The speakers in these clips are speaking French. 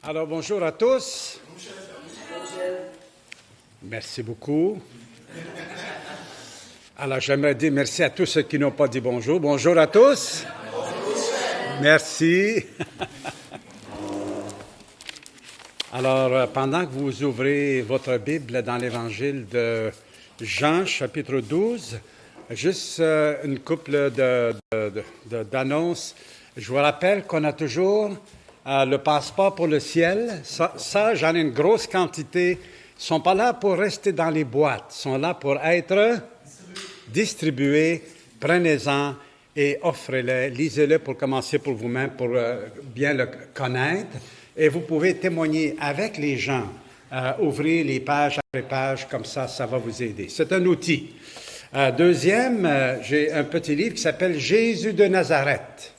Alors bonjour à tous. Merci beaucoup. Alors j'aimerais dire merci à tous ceux qui n'ont pas dit bonjour. Bonjour à tous. Merci. Alors euh, pendant que vous ouvrez votre Bible dans l'Évangile de Jean, chapitre 12, juste euh, une couple d'annonces. Je vous rappelle qu'on a toujours euh, le passeport pour le ciel. Ça, j'en ai une grosse quantité. Ils ne sont pas là pour rester dans les boîtes. Ils sont là pour être distribués. Prenez-en et offrez-les. Lisez-le pour commencer pour vous-même, pour euh, bien le connaître. Et vous pouvez témoigner avec les gens. Euh, ouvrir les pages après pages, comme ça, ça va vous aider. C'est un outil. deuxième, j'ai un petit livre qui s'appelle Jésus de Nazareth.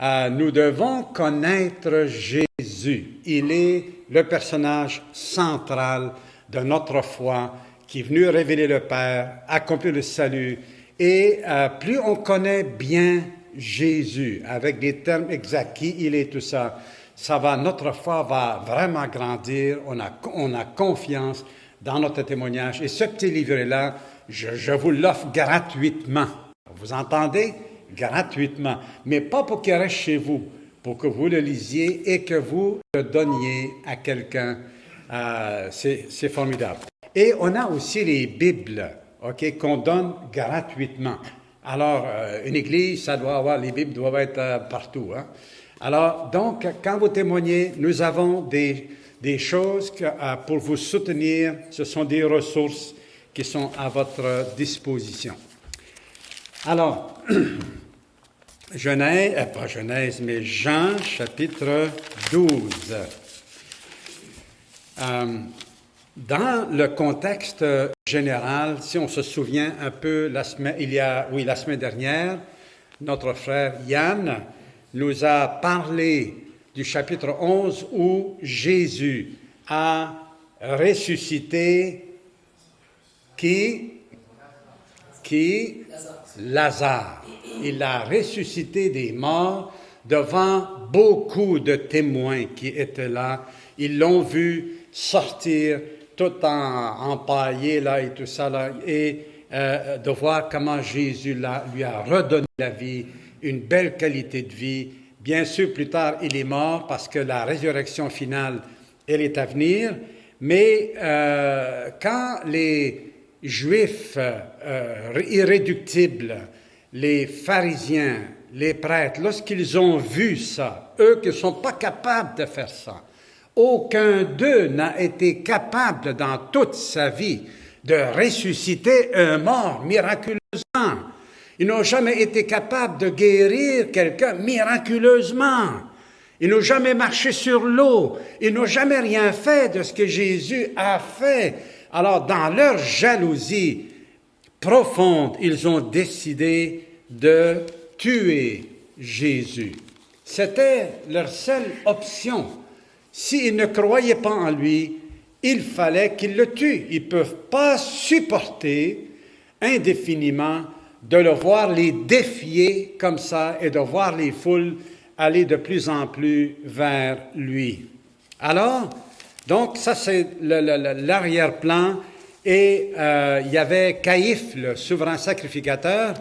Euh, nous devons connaître Jésus. Il est le personnage central de notre foi qui est venu révéler le Père, accomplir le salut. Et euh, plus on connaît bien Jésus, avec des termes exacts, qui il est, tout ça, ça va, notre foi va vraiment grandir. On a, on a confiance dans notre témoignage. Et ce petit livret-là, je, je vous l'offre gratuitement. Vous entendez? Gratuitement, mais pas pour qu'il reste chez vous, pour que vous le lisiez et que vous le donniez à quelqu'un. Euh, c'est formidable. Et on a aussi les Bibles, OK, qu'on donne gratuitement. Alors, euh, une église, ça doit avoir, les Bibles doivent être euh, partout. Hein? Alors, donc, quand vous témoignez, nous avons des, des choses que, pour vous soutenir. Ce sont des ressources qui sont à votre disposition. Alors, Genèse, euh, pas Genèse, mais Jean chapitre 12. Euh, dans le contexte général, si on se souvient un peu, la semaine, il y a, oui, la semaine dernière, notre frère Yann nous a parlé du chapitre 11 où Jésus a ressuscité qui? Qui? Lazare il a ressuscité des morts devant beaucoup de témoins qui étaient là. Ils l'ont vu sortir tout en empaillé là et tout ça là, et euh, de voir comment Jésus lui a redonné la vie, une belle qualité de vie. Bien sûr, plus tard, il est mort parce que la résurrection finale, elle est à venir. Mais euh, quand les Juifs euh, irréductibles les pharisiens, les prêtres, lorsqu'ils ont vu ça, eux qui ne sont pas capables de faire ça, aucun d'eux n'a été capable dans toute sa vie de ressusciter un mort miraculeusement. Ils n'ont jamais été capables de guérir quelqu'un miraculeusement. Ils n'ont jamais marché sur l'eau. Ils n'ont jamais rien fait de ce que Jésus a fait. Alors, dans leur jalousie, profonde, ils ont décidé de tuer Jésus. C'était leur seule option. S'ils ne croyaient pas en lui, il fallait qu'ils le tuent. Ils ne peuvent pas supporter indéfiniment de le voir les défier comme ça et de voir les foules aller de plus en plus vers lui. Alors, donc ça c'est l'arrière-plan et euh, il y avait Caïphe, le souverain sacrificateur,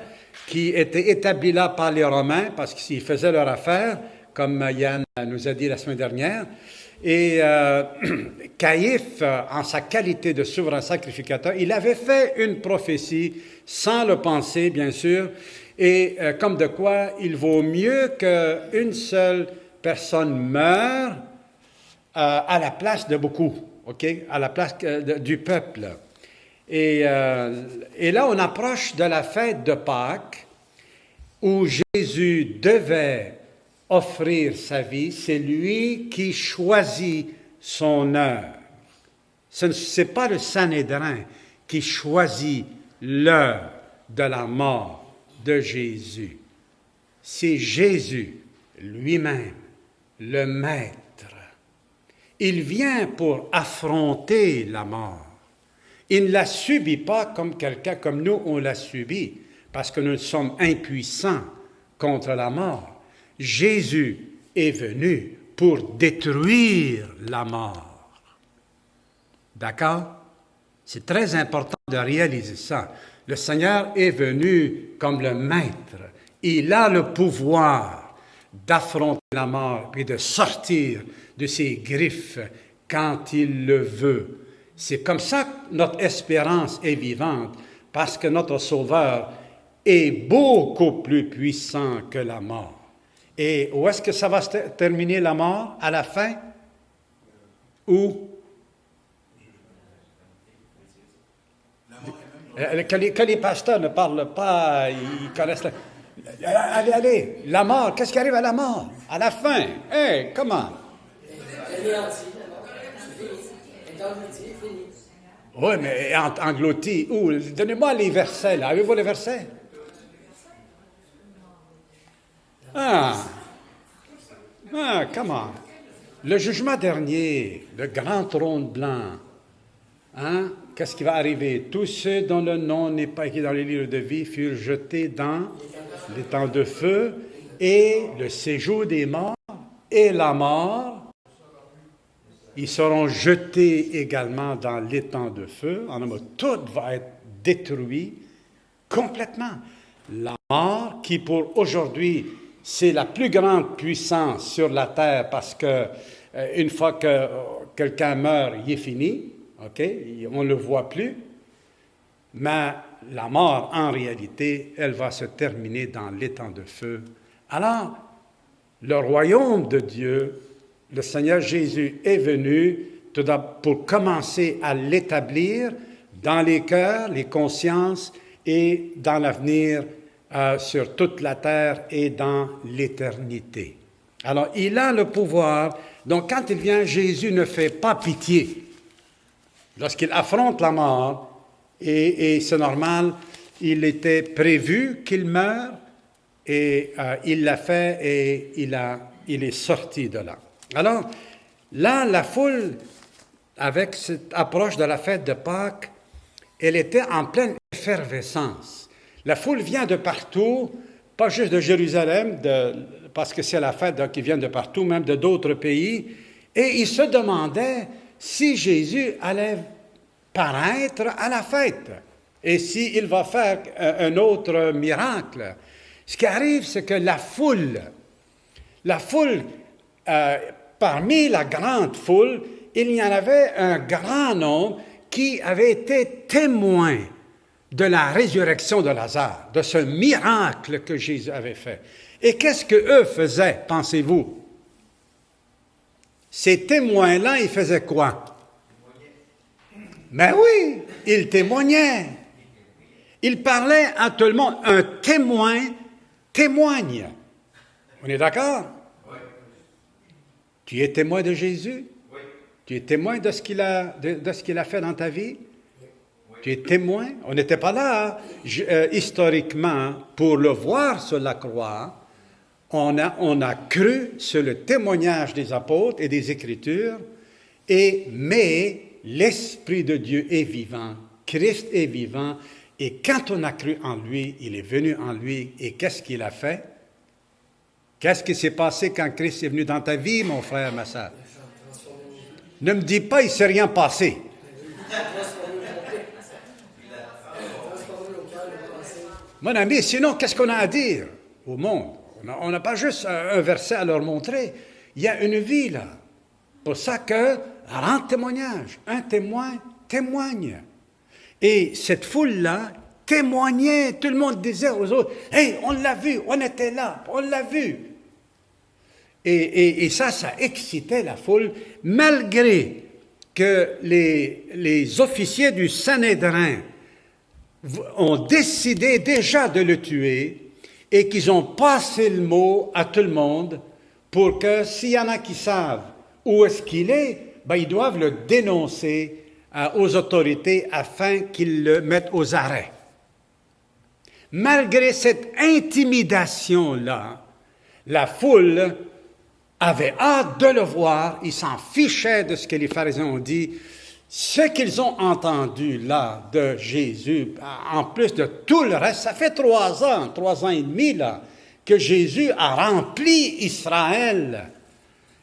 qui était établi là par les Romains parce qu'ils faisaient leur affaire, comme Yann nous a dit la semaine dernière. Et euh, Caïphe, en sa qualité de souverain sacrificateur, il avait fait une prophétie, sans le penser, bien sûr, et euh, comme de quoi il vaut mieux qu'une seule personne meure euh, à la place de beaucoup, OK, à la place du peuple. Euh, et, là, on approche de la fête de Pâques où Jésus devait offrir sa vie. C'est lui qui choisit son heure. Ce n'est pas le Sanhédrin qui choisit l'heure de la mort de Jésus. C'est Jésus lui-même, le Maître. Il vient pour affronter la mort. Il ne la subit pas comme quelqu'un comme nous, on l'a subi, parce que nous sommes impuissants contre la mort. Jésus est venu pour détruire la mort. D'accord? C'est très important de réaliser ça. Le Seigneur est venu comme le maître. Il a le pouvoir d'affronter la mort et de sortir de ses griffes quand il le veut. C'est comme ça que notre espérance est vivante, parce que notre Sauveur est beaucoup plus puissant que la mort. Et où est-ce que ça va terminer la mort? À la fin? Où? Euh, que les, pasteurs ne parlent pas, ils connaissent la... Allez, allez, la mort, qu'est-ce qui arrive à la mort? À la fin. Hé, comment Oui, mais englouti, où? Donnez-moi les versets. Avez-vous les versets? Ah, ah, comment Le jugement dernier, le grand trône blanc, hein? Qu'est-ce qui va arriver? Tous ceux dont le nom n'est pas écrit dans les livres de vie furent jetés dans les temps de feu et le séjour des morts et la mort. Ils seront jetés également dans l'étang de feu. En mot, tout va être détruit complètement. La mort, qui pour aujourd'hui, c'est la plus grande puissance sur la terre parce que euh, une fois que quelqu'un meurt, il est fini. OK? On ne le voit plus. Mais la mort, en réalité, elle va se terminer dans l'étang de feu. Alors, le royaume de Dieu, le Seigneur Jésus est venu pour commencer à l'établir dans les cœurs, les consciences et dans l'avenir euh, sur toute la terre et dans l'éternité. Alors, il a le pouvoir. Donc, quand il vient, Jésus ne fait pas pitié. Lorsqu'il affronte la mort, et, c'est normal, il était prévu qu'il meure, et euh, il l'a fait, et il, a, il est sorti de là. Alors, là, la foule, avec cette approche de la fête de Pâques, elle était en pleine effervescence. La foule vient de partout, pas juste de Jérusalem, parce que c'est la fête, donc ils viennent de partout, même de d'autres pays, et ils se demandaient si Jésus allait paraître à la fête et s'il va faire un autre miracle. Ce qui arrive, c'est que la foule, la foule, euh, parmi la grande foule, il y en avait un grand nombre qui avait été témoin de la résurrection de Lazare, de ce miracle que Jésus avait fait. Et qu'est-ce qu'eux faisaient, pensez-vous? Ces témoins-là, ils faisaient quoi? Mais oui, ils témoignaient. Ils parlaient à tout le monde. Un témoin témoigne. On est d'accord? Tu es témoin de Jésus? Oui. Tu es témoin de ce qu'il a, de, ce qu'il a fait dans ta vie? Oui. Tu es témoin? On n'était pas là euh, historiquement pour le voir sur la croix on a, cru sur le témoignage des apôtres et des Écritures, et, mais l'Esprit de Dieu est vivant, Christ est vivant, et quand on a cru en lui, il est venu en lui, et qu'est-ce qu'il a fait? Qu'est-ce qui s'est passé quand Christ est venu dans ta vie, mon frère, ma? Ne me dis pas, il ne s'est rien passé. Mon ami, sinon, qu'est-ce qu'on a à dire au monde? On n'a pas juste un verset à leur montrer. Il y a une vie là. Pour ça que rend témoignage. Un témoin témoigne. Et cette foule-là témoignait. Tout le monde disait aux autres Hey, on l'a vu, on était là, on l'a vu. Et, ça, ça excitait la foule, malgré que les, les officiers du Sanhédrin ont décidé déjà de le tuer et qu'ils ont passé le mot à tout le monde pour que s'il y en a qui savent où est-ce qu'il est, ben, ils doivent le dénoncer euh, aux autorités afin qu'ils le mettent aux arrêts. Malgré cette intimidation-là, la foule avait hâte de le voir, ils s'en fichaient de ce que les pharisiens ont dit, ce qu'ils ont entendu là de Jésus, en plus de tout le reste, ça fait trois ans, trois ans et demi là, que Jésus a rempli Israël.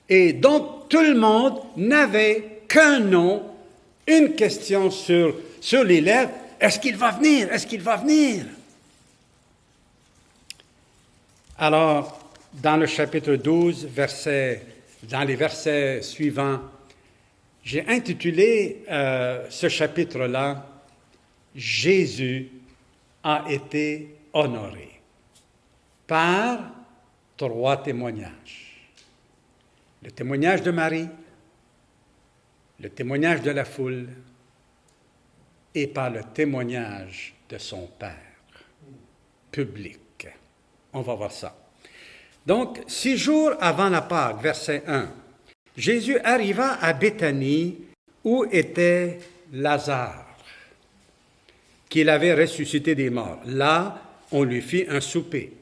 Et donc tout le monde n'avait qu'un nom, une question sur, sur les lèvres. Est-ce qu'il va venir? Est-ce qu'il va venir? Alors, dans le chapitre 12, verset, dans les versets suivants, j'ai intitulé euh, ce chapitre-là Jésus a été honoré par trois témoignages. Le témoignage de Marie, le témoignage de la foule et par le témoignage de son Père public. On va voir ça. Donc, six jours avant la Pâque, verset 1, Jésus arriva à Béthanie où était Lazare, qu'il avait ressuscité des morts. Là, on lui fit un souper.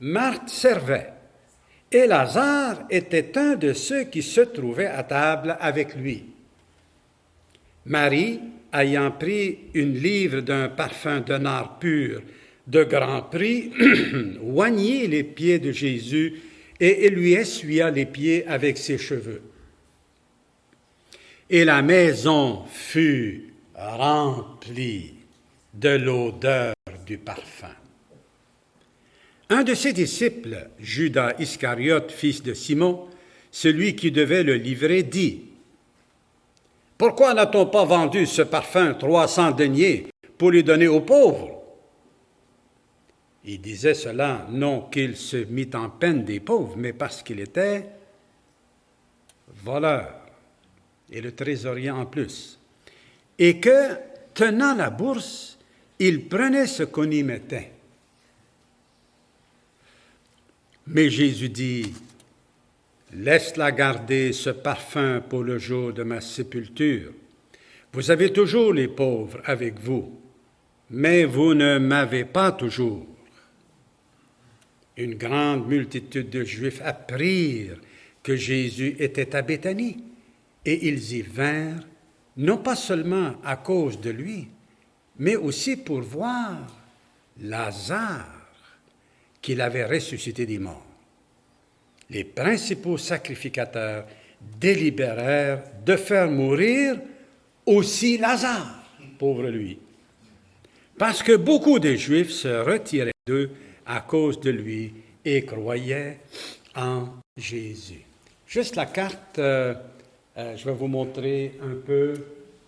Marthe servait, et Lazare était un de ceux qui se trouvaient à table avec lui. Marie, ayant pris une livre d'un parfum nard pur de grand prix, oignit les pieds de Jésus et lui essuya les pieds avec ses cheveux. Et la maison fut remplie de l'odeur du parfum. Un de ses disciples, Judas Iscariote, fils de Simon, celui qui devait le livrer, dit Pourquoi n'a-t-on pas vendu ce parfum trois cents deniers pour lui donner aux pauvres? Il disait cela non qu'il se mit en peine des pauvres, mais parce qu'il était voleur et le trésorier en plus. Et que, tenant la bourse, il prenait ce qu'on y mettait. Mais Jésus dit, Laisse-la garder ce parfum pour le jour de ma sépulture. Vous avez toujours les pauvres avec vous, mais vous ne m'avez pas toujours une grande multitude de Juifs apprirent que Jésus était à Béthanie, et ils y vinrent, non pas seulement à cause de lui, mais aussi pour voir Lazare qu'il avait ressuscité des morts. Les principaux sacrificateurs délibérèrent de faire mourir aussi Lazare, pauvre lui, parce que beaucoup de Juifs se retiraient d'eux à cause de lui et croyait en Jésus. Juste la carte, euh, euh, je vais vous montrer un peu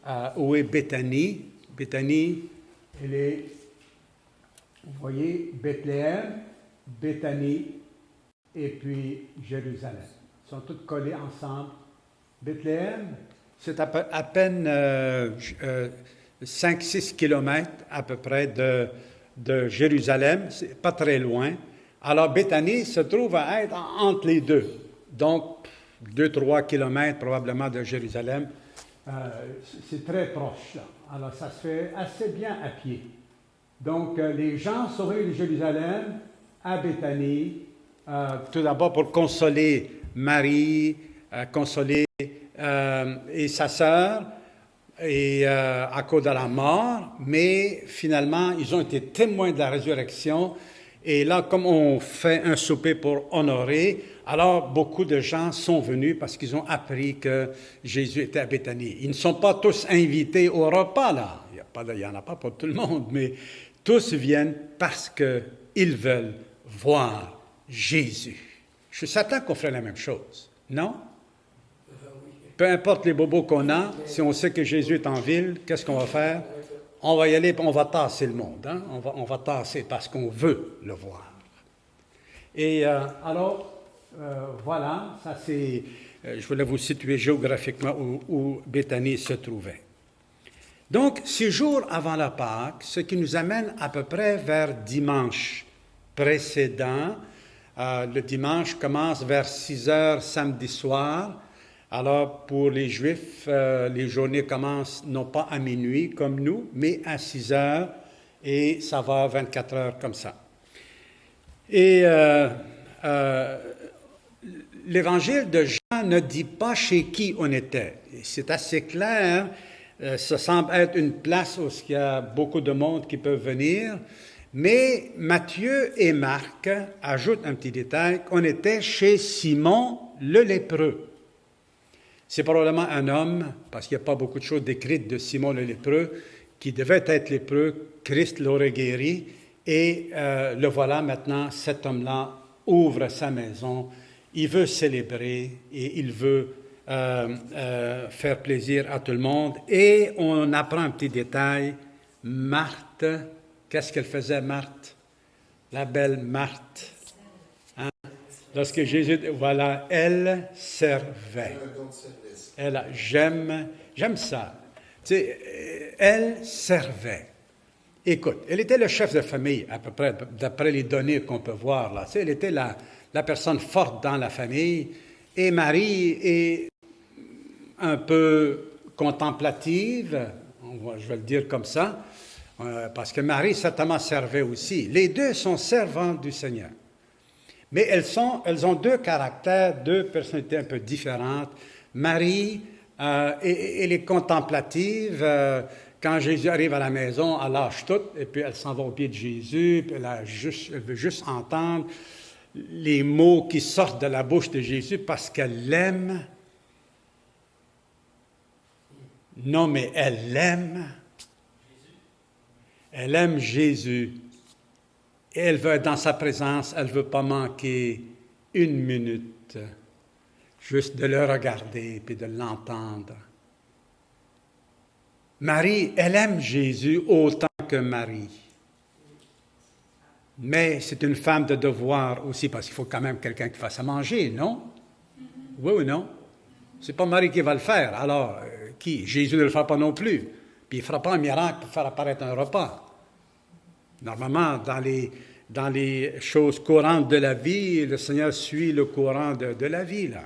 euh, où est Béthanie. Béthanie, elle est, vous voyez, Bethléem, Béthanie et puis Jérusalem. Ils sont tous collés ensemble. Bethléem, c'est à, à, peine 5-6 kilomètres à peu près de, de Jérusalem, c'est pas très loin. Alors Béthanie se trouve à être entre les deux, donc 2-3 kilomètres probablement de Jérusalem. Euh, c'est très proche. Alors ça se fait assez bien à pied. Donc euh, les gens sont venus de Jérusalem à Béthanie, euh, tout d'abord pour consoler Marie, consoler et sa sœur, et euh, à cause de la mort, mais finalement, ils ont été témoins de la résurrection. Et là, comme on fait un souper pour honorer, alors beaucoup de gens sont venus parce qu'ils ont appris que Jésus était à Béthanie. Ils ne sont pas tous invités au repas, là. Il n'y en a pas pour tout le monde, mais tous viennent parce qu'ils veulent voir Jésus. Je suis certain qu'on ferait la même chose, non? Peu importe les bobos qu'on a, si on sait que Jésus est en ville, qu'est-ce qu'on va faire? On va y aller on va tasser le monde. Hein? On, va, on va tasser parce qu'on veut le voir. Et euh, alors, euh, voilà, ça c'est. Euh, je voulais vous situer géographiquement où, où Béthanie se trouvait. Donc, six jours avant la Pâque, ce qui nous amène à peu près vers dimanche précédent. le dimanche commence vers 6 heures samedi soir alors, pour les Juifs, euh, les journées commencent non pas à minuit comme nous, mais à 6 heures, et ça va 24 heures comme ça. Et euh, euh, l'évangile de Jean ne dit pas chez qui on était. C'est assez clair. ça semble être une place où il y a beaucoup de monde qui peuvent venir. Mais Matthieu et Marc ajoutent un petit détail qu'on était chez Simon le lépreux. C'est probablement un homme, parce qu'il n'y a pas beaucoup de choses décrites de Simon le lépreux, qui devait être lépreux. Christ l'aurait guéri. Et euh, le voilà maintenant, cet homme-là ouvre sa maison. Il veut célébrer et il veut euh, euh, faire plaisir à tout le monde. Et on apprend un petit détail. Marthe, qu'est-ce qu'elle faisait, Marthe? La belle Marthe. Hein? Lorsque Jésus, voilà, elle servait. Elle, j'aime, ça. Elle servait. Écoute, elle était le chef de famille, à peu près, d'après les données qu'on peut voir là. Elle était la, la personne forte dans la famille. Et Marie est un peu contemplative, je vais le dire comme ça, euh, parce que Marie certainement servait aussi. Les deux sont servantes du Seigneur. Mais elles, sont, elles ont deux caractères, deux personnalités un peu différentes. Marie, euh, elle est contemplative. Euh, quand Jésus arrive à la maison, elle lâche tout, et puis elle s'en va au pied de Jésus, elle veut juste entendre les mots qui sortent de la bouche de Jésus parce qu'elle l'aime. Non, mais elle l'aime. Elle aime Jésus. Et elle veut être dans sa présence, elle ne veut pas manquer une minute, juste de le regarder puis de l'entendre. Marie, elle aime Jésus autant que Marie. Mais c'est une femme de devoir aussi, parce qu'il faut quand même quelqu'un qui fasse à manger, non? Oui ou non? C'est pas Marie qui va le faire. Alors, euh, qui? Jésus ne le fera pas non plus. Puis il ne fera pas un miracle pour faire apparaître un repas. Normalement, dans les, choses courantes de la vie, le Seigneur suit le courant de, de la vie, là.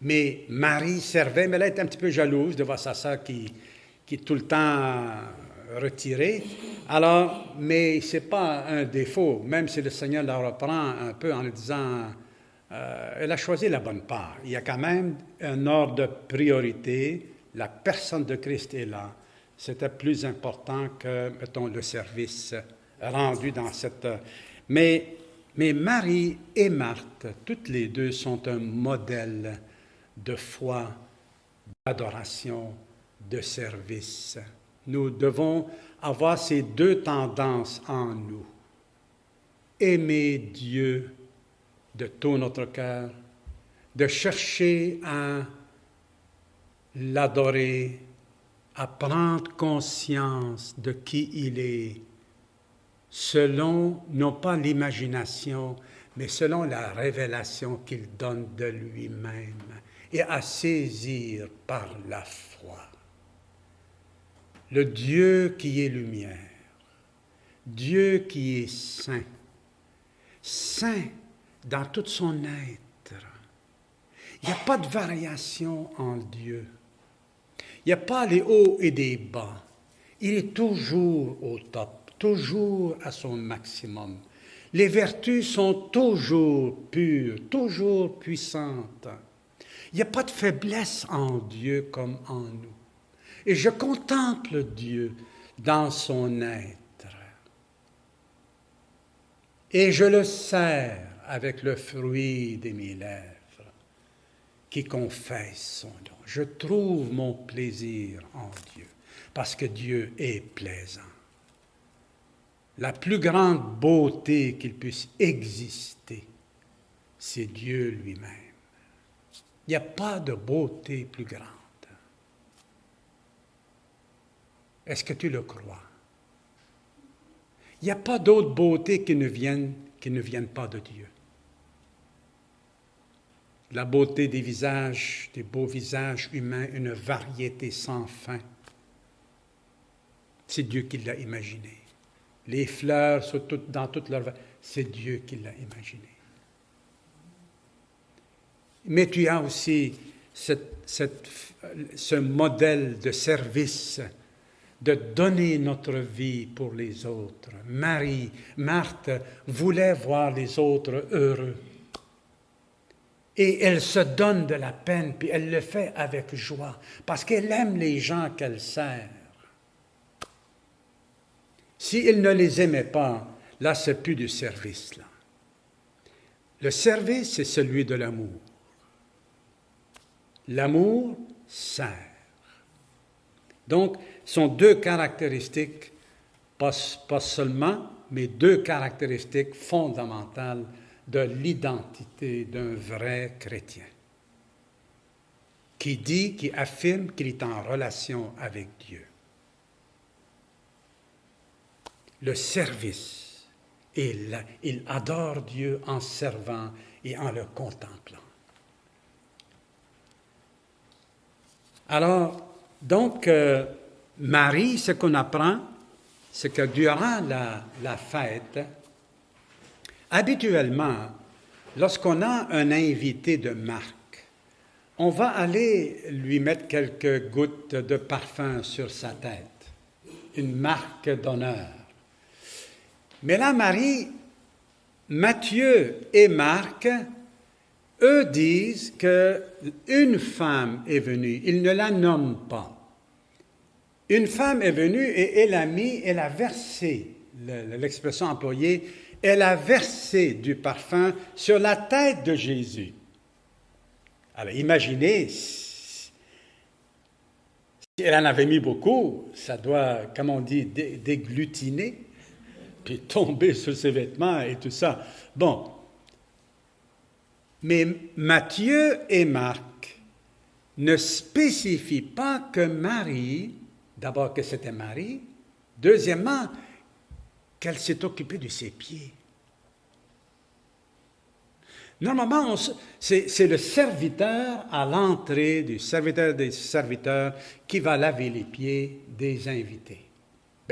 Mais Marie servait, mais elle est un petit peu jalouse de voir sa sœur qui, qui est tout le temps retirée. Alors, mais ce n'est pas un défaut, même si le Seigneur la reprend un peu en lui disant, euh, elle a choisi la bonne part. Il y a quand même un ordre de priorité. La personne de Christ est là. C'était plus important que, mettons, le service rendu dans cette... Mais, mais Marie et Marthe, toutes les deux sont un modèle de foi, d'adoration, de service. Nous devons avoir ces deux tendances en nous. Aimer Dieu de tout notre cœur, de chercher à l'adorer, à prendre conscience de qui il est, selon non pas l'imagination, mais selon la révélation qu'il donne de lui-même, et à saisir par la foi le Dieu qui est lumière, Dieu qui est saint, saint dans tout son être. Il n'y a pas de variation en Dieu. Il n'y a pas les hauts et des bas. Il est toujours au top, toujours à son maximum. Les vertus sont toujours pures, toujours puissantes. Il n'y a pas de faiblesse en Dieu comme en nous. Et je contemple Dieu dans son être. Et je le sers avec le fruit de mes lèvres qui confesse son nom. Je trouve mon plaisir en Dieu parce que Dieu est plaisant. La plus grande beauté qu'il puisse exister, c'est Dieu lui-même. Il n'y a pas de beauté plus grande. Est-ce que tu le crois? Il n'y a pas d'autre beauté qui ne, vienne, pas de Dieu. La beauté des visages, des beaux visages humains, une variété sans fin. C'est Dieu qui l'a imaginé. Les fleurs sont toutes, dans toute leur... C'est Dieu qui l'a imaginé. Mais tu as aussi ce modèle de service de donner notre vie pour les autres. Marie, Marthe voulait voir les autres heureux. Et elle se donne de la peine, puis elle le fait avec joie, parce qu'elle aime les gens qu'elle sert. Si elle ne les aimait pas, là, c'est plus du service. Le service, c'est celui de l'amour. L'amour sert. Donc, ce sont deux caractéristiques, pas, seulement, mais deux caractéristiques fondamentales de l'identité d'un vrai chrétien, qui dit, qui affirme qu'il est en relation avec Dieu. Le service, il adore Dieu en servant et en le contemplant. Alors, donc, euh, Marie, ce qu'on apprend, c'est que durant la, la fête, habituellement, lorsqu'on a un invité de marque, on va aller lui mettre quelques gouttes de parfum sur sa tête, une marque d'honneur. Mais là, Marie, Matthieu et Marc, eux disent qu'une femme est venue, ils ne la nomment pas. Une femme est venue et elle a mis, elle a versé, l'expression employée, elle a versé du parfum sur la tête de Jésus. Alors imaginez, si elle en avait mis beaucoup, ça doit, comme on dit, déglutiner, puis tomber sur ses vêtements et tout ça. Bon. Mais Matthieu et Marc ne spécifient pas que Marie D'abord que c'était Marie. Deuxièmement, qu'elle s'est occupée de ses pieds. Normalement, c'est le serviteur à l'entrée du serviteur des serviteurs qui va laver les pieds des invités.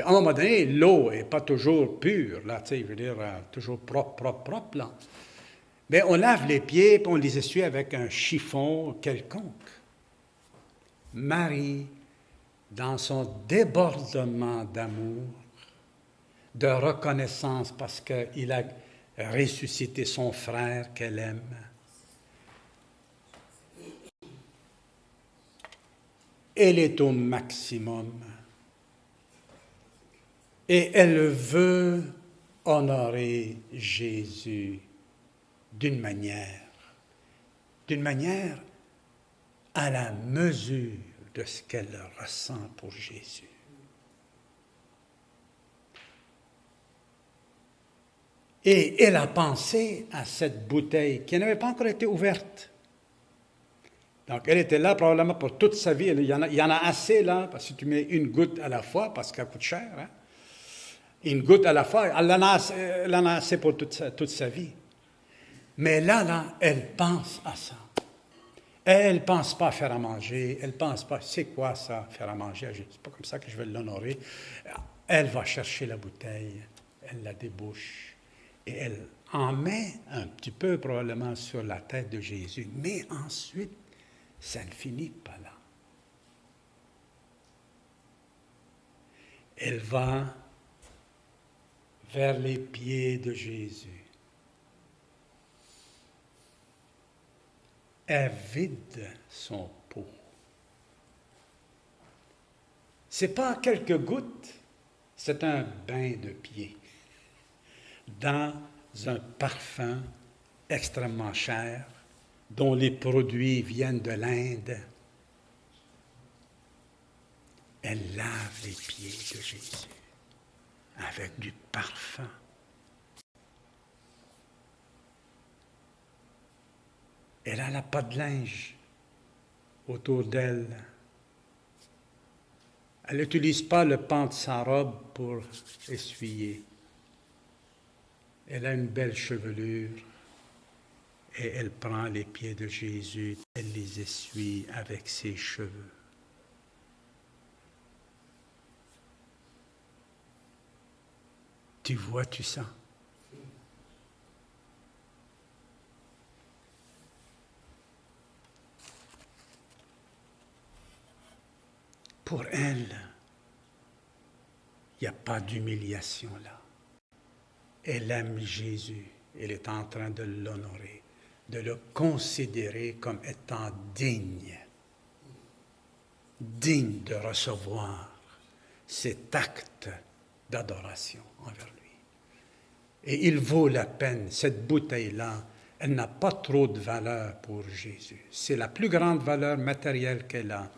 à un moment donné, l'eau n'est pas toujours pure, là, je veux dire, euh, toujours propre, propre, propre, là. Mais on lave les pieds, et on les essuie avec un chiffon quelconque. Marie dans son débordement d'amour, de reconnaissance parce qu'il a ressuscité son frère qu'elle aime. Elle est au maximum et elle veut honorer Jésus d'une manière, d'une manière à la mesure de ce qu'elle ressent pour Jésus. Et elle a pensé à cette bouteille qui n'avait pas encore été ouverte. Donc, elle était là probablement pour toute sa vie. Il y en a, assez là, parce que tu mets une goutte à la fois, parce qu'elle coûte cher. Hein. Une goutte à la fois, elle en a, assez pour toute sa vie. Mais là, là, elle pense à ça. Elle ne pense pas faire à manger, elle ne pense pas, c'est quoi ça, faire à manger? C'est pas comme ça que je vais l'honorer. Elle va chercher la bouteille, elle la débouche et elle en met un petit peu probablement sur la tête de Jésus. Mais ensuite, ça ne finit pas là. Elle va vers les pieds de Jésus. Elle vide son pot. Ce n'est pas quelques gouttes, c'est un bain de pied dans un parfum extrêmement cher dont les produits viennent de l'Inde. Elle lave les pieds de Jésus avec du parfum. Elle n'a pas de linge autour d'elle. Elle n'utilise pas le pan de sa robe pour essuyer. Elle a une belle chevelure et elle prend les pieds de Jésus, elle les essuie avec ses cheveux. Tu vois, tu sens. Pour elle, il n'y a pas d'humiliation là. Elle aime Jésus. Elle est en train de l'honorer, de le considérer comme étant digne, digne de recevoir cet acte d'adoration envers lui. Et il vaut la peine, cette bouteille-là, elle n'a pas trop de valeur pour Jésus. C'est la plus grande valeur matérielle qu'elle a.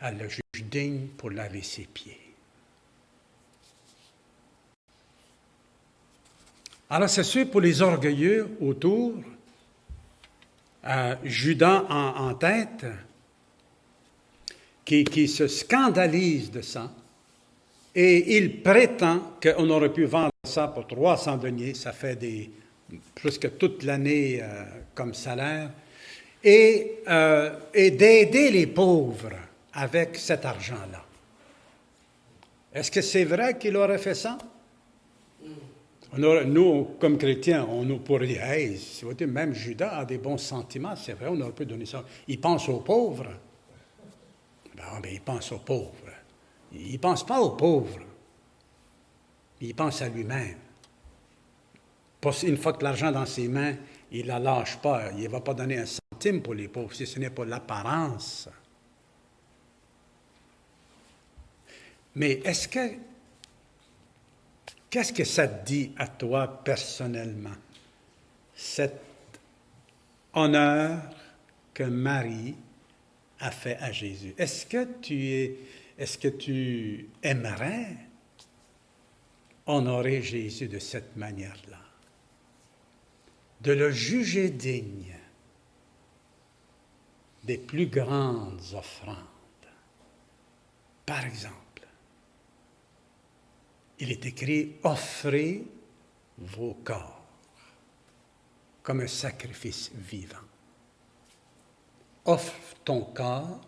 Elle le juge digne pour laver ses pieds. Alors c'est sûr pour les orgueilleux autour, Judas en, tête, qui, qui se scandalise de ça, et il prétend qu'on aurait pu vendre ça pour 300 deniers, ça fait des, presque toute l'année euh, comme salaire, et, euh, et d'aider les pauvres avec cet argent-là. Est-ce que c'est vrai qu'il aurait fait ça? nous, comme chrétiens, on nous pourrait dire, hey, même Judas a des bons sentiments, c'est vrai, on aurait pu donner ça. Il pense aux pauvres. Ben, ben il pense aux pauvres. Il ne pense pas aux pauvres. Il pense à lui-même. Une fois que l'argent dans ses mains, il ne la lâche pas. Il ne va pas donner un centime pour les pauvres, si ce n'est pas l'apparence. Mais est-ce que. Qu'est-ce que ça dit à toi personnellement, cet honneur que Marie a fait à Jésus? Est-ce que tu aimerais honorer Jésus de cette manière-là? de le juger digne des plus grandes offrandes. Par exemple, il est écrit Offrez vos corps comme un sacrifice vivant. Offre ton corps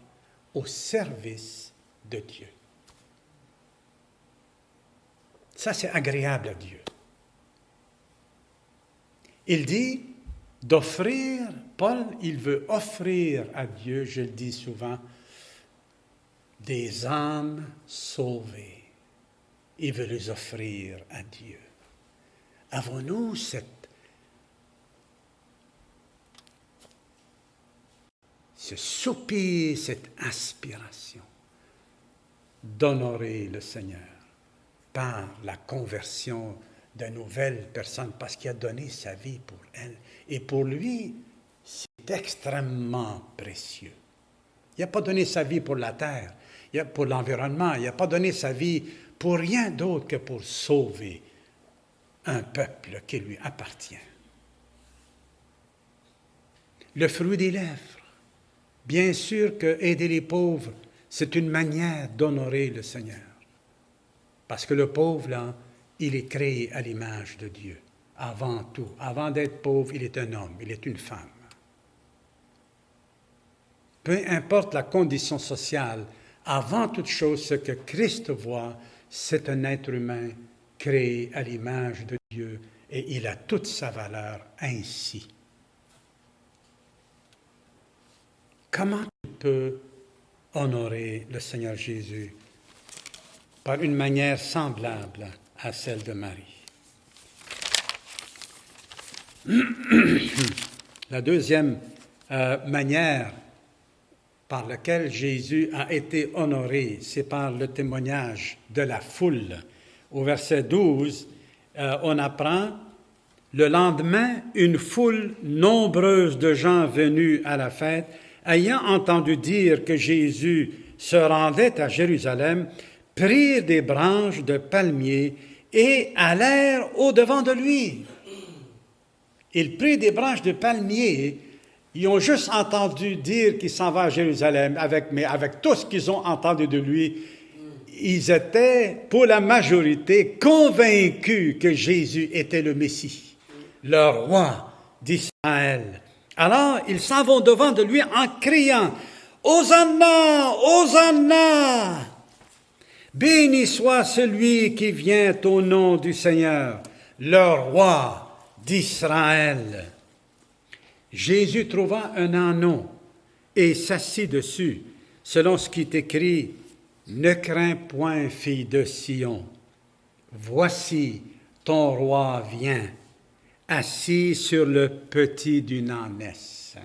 au service de Dieu. Ça, c'est agréable à Dieu. Il dit d'offrir, Paul, il veut offrir à Dieu, je le dis souvent, des âmes sauvées. Il veut les offrir à Dieu. Avons-nous cette ce soupir, cette aspiration d'honorer le Seigneur par la conversion de nouvelles personnes parce qu'il a donné sa vie pour elles? Et pour lui, c'est extrêmement précieux. Il n'a pas donné sa vie pour la terre, pour l'environnement, il n'a pas donné sa vie pour rien d'autre que pour sauver un peuple qui lui appartient. Le fruit des lèvres. Bien sûr que aider les pauvres, c'est une manière d'honorer le Seigneur. Parce que le pauvre, là, il est créé à l'image de Dieu. Avant tout, avant d'être pauvre, il est un homme, il est une femme. Peu importe la condition sociale, avant toute chose, ce que Christ voit, c'est un être humain créé à l'image de Dieu et il a toute sa valeur ainsi. Comment tu peux honorer le Seigneur Jésus par une manière semblable à celle de Marie? La deuxième euh, manière par laquelle Jésus a été honoré, c'est par le témoignage de la foule. Au verset 12, euh, on apprend, le lendemain, une foule nombreuse de gens venus à la fête, ayant entendu dire que Jésus se rendait à Jérusalem, prirent des branches de palmiers et allèrent au-devant de lui. Ils prirent des branches de palmiers. Ils ont juste entendu dire qu'il s'en va à Jérusalem, avec, mais avec tout ce qu'ils ont entendu de lui, ils étaient, pour la majorité, convaincus que Jésus était le Messie, le roi d'Israël. Alors, ils s'en vont devant de lui en criant, Hosanna, Hosanna, Béni soit celui qui vient au nom du Seigneur, le roi d'Israël. Jésus trouva un anneau et s'assit dessus, selon ce qui est écrit, Ne crains point, fille de Sion, voici ton roi vient, assis sur le petit d'une ânesse.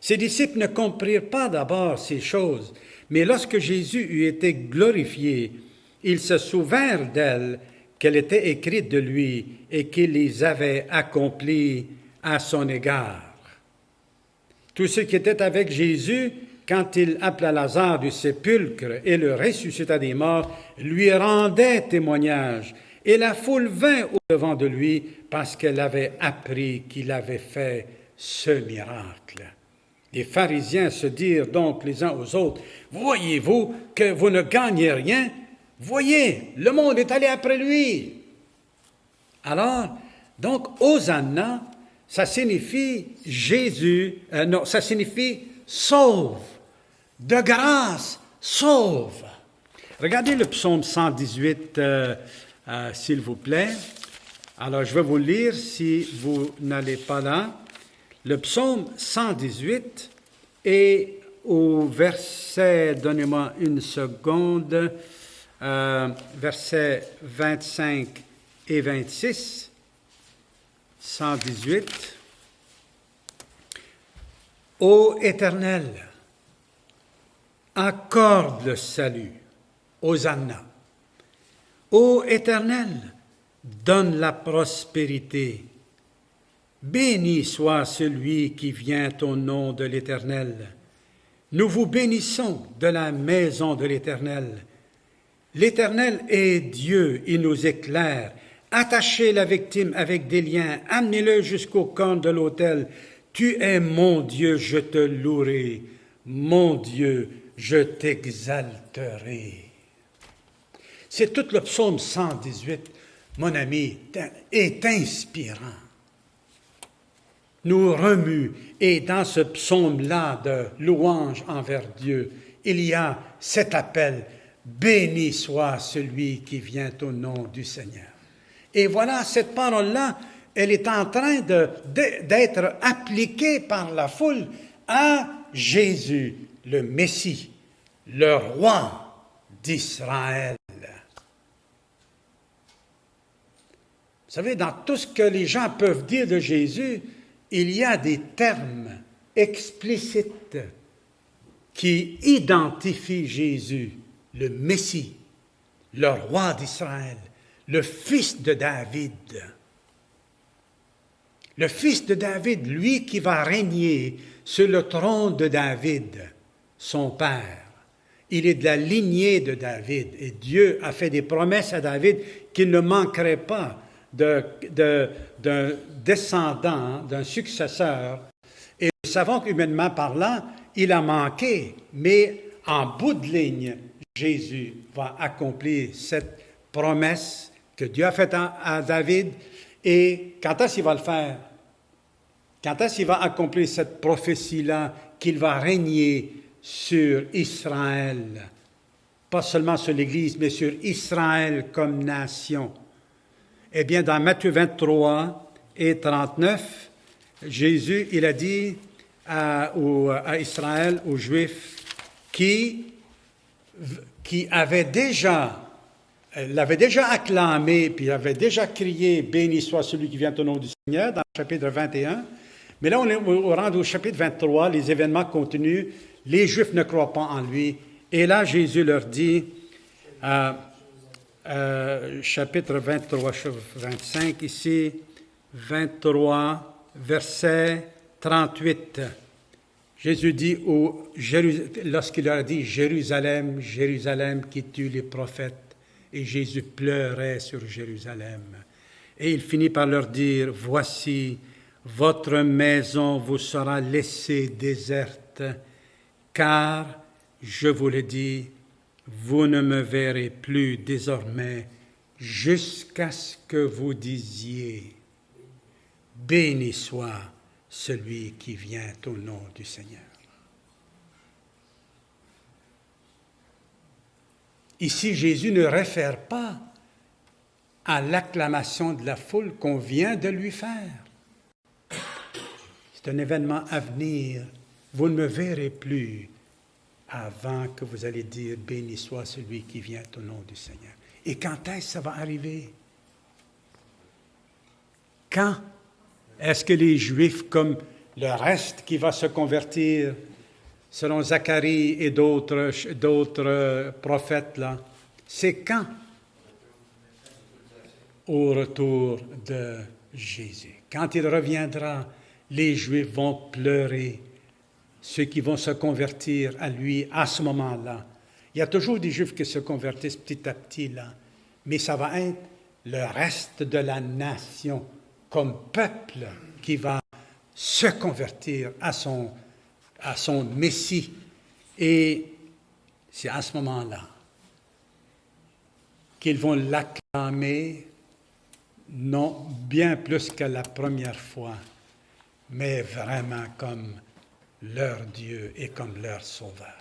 Ses disciples ne comprirent pas d'abord ces choses, mais lorsque Jésus eut été glorifié, ils se souvinrent d'elle qu'elle était écrite de lui et qu'il les avait accomplies à son égard. Tous ceux qui étaient avec Jésus, quand il appela Lazare du sépulcre et le ressuscita des morts, lui rendaient témoignage. Et la foule vint au devant de lui parce qu'elle avait appris qu'il avait fait ce miracle. Les pharisiens se dirent donc les uns aux autres, Voyez-vous que vous ne gagnez rien? Voyez, le monde est allé après lui. Alors, donc, Hosanna, ça signifie Jésus, euh, non, ça signifie sauve, de grâce, sauve. Regardez le psaume 118, euh, euh, s'il vous plaît. Alors, je vais vous lire si vous n'allez pas là. Le psaume 118 et au verset, donnez-moi une seconde, versets 25 et 26, 118. Ô Éternel, accorde le salut, Hosanna. Ô Éternel, donne la prospérité. Béni soit celui qui vient au nom de l'Éternel. Nous vous bénissons de la maison de l'Éternel. L'Éternel est Dieu, il nous éclaire. Attachez la victime avec des liens, amenez-le jusqu'au camp de l'autel. Tu es mon Dieu, je te louerai. Mon Dieu, je t'exalterai. C'est tout le psaume 118, mon ami, est inspirant. Nous remue, et dans ce psaume-là de louange envers Dieu, il y a cet appel Béni soit celui qui vient au nom du Seigneur. Et voilà, cette parole-là, elle est en train d'être appliquée par la foule à Jésus, le Messie, le roi d'Israël. Vous savez, dans tout ce que les gens peuvent dire de Jésus, il y a des termes explicites qui identifient Jésus le Messie, le roi d'Israël, le fils de David. Le fils de David, lui qui va régner sur le trône de David, son père. Il est de la lignée de David et Dieu a fait des promesses à David qu'il ne manquerait pas d'un descendant, d'un successeur. Et nous savons qu'humainement parlant, il a manqué, mais en bout de ligne, Jésus va accomplir cette promesse que Dieu a faite à, David. Et quand est-ce qu'il va le faire? Quand est-ce qu'il va accomplir cette prophétie-là qu'il va régner sur Israël? Pas seulement sur l'Église, mais sur Israël comme nation. Eh bien, dans Matthieu 23 et 39, Jésus, il a dit à, Israël, aux Juifs, qui qui avait déjà l'avait déjà acclamé, puis avait déjà crié Béni soit celui qui vient au nom du Seigneur, dans le chapitre 21. Mais là, on est au chapitre 23, les événements continuent, les Juifs ne croient pas en lui. Et là, Jésus leur dit, euh, euh, chapitre 23, 25 ici, 23, verset 38. Jésus dit lorsqu'il leur a dit Jérusalem, Jérusalem qui tue les prophètes, et Jésus pleurait sur Jérusalem. Et il finit par leur dire Voici, votre maison vous sera laissée déserte, car, je vous le dis, vous ne me verrez plus désormais jusqu'à ce que vous disiez Béni soit celui qui vient au nom du Seigneur. Ici, Jésus ne réfère pas à l'acclamation de la foule qu'on vient de lui faire. C'est un événement à venir. Vous ne me verrez plus avant que vous allez dire Béni soit celui qui vient au nom du Seigneur. Et quand est-ce que ça va arriver? Quand? Est-ce que les Juifs, comme le reste qui va se convertir, selon Zacharie et d'autres, prophètes, là, c'est quand? au retour de Jésus? Quand il reviendra, les Juifs vont pleurer, ceux qui vont se convertir à lui à ce moment-là. Il y a toujours des Juifs qui se convertissent petit à petit là, mais ça va être le reste de la nation comme peuple qui va se convertir à son, à son Messie. Et c'est à ce moment-là qu'ils vont l'acclamer, non bien plus que la première fois, mais vraiment comme leur Dieu et comme leur Sauveur.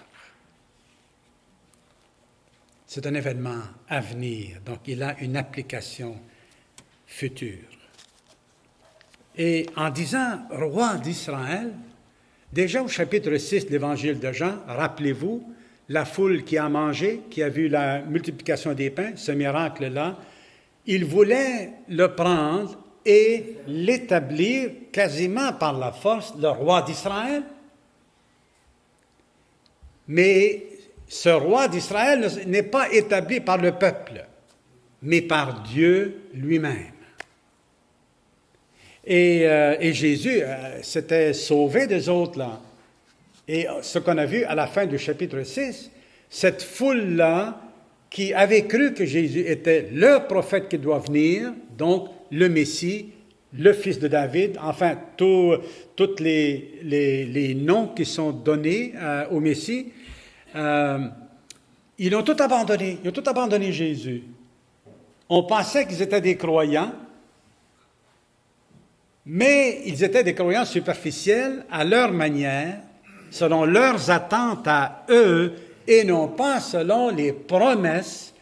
C'est un événement à venir, donc il a une application future. Et en disant roi d'Israël, déjà au chapitre 6 de l'évangile de Jean, rappelez-vous, la foule qui a mangé, qui a vu la multiplication des pains, ce miracle-là, il voulait le prendre et l'établir quasiment par la force, le roi d'Israël. Mais ce roi d'Israël n'est pas établi par le peuple, mais par Dieu lui-même. Et, euh, Jésus euh, s'était sauvé des autres là. Et ce qu'on a vu à la fin du chapitre 6, cette foule-là qui avait cru que Jésus était le prophète qui doit venir, donc le Messie, le fils de David, enfin tous les, les, noms qui sont donnés euh, au Messie, ils ont tout abandonné. Ils ont tout abandonné Jésus. On pensait qu'ils étaient des croyants, mais ils étaient des croyants superficiels à leur manière, selon leurs attentes à eux, et non pas selon les promesses